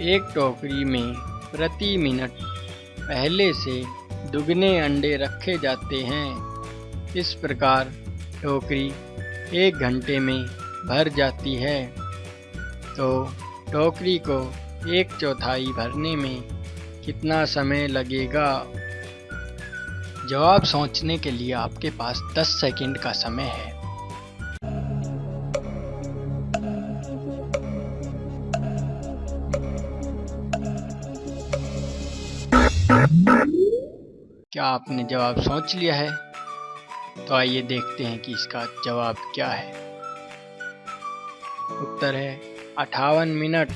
एक टोकरी में प्रति मिनट पहले से दुगने अंडे रखे जाते हैं। इस प्रकार टोकरी एक घंटे में भर जाती है। तो टोकरी को एक चौथाई भरने में कितना समय लगेगा? जवाब सोचने के लिए आपके पास 10 सेकंड का समय है। क्या आपने जवाब सोच लिया है? तो आइए देखते हैं कि इसका जवाब क्या है। उत्तर है अठावन मिनट।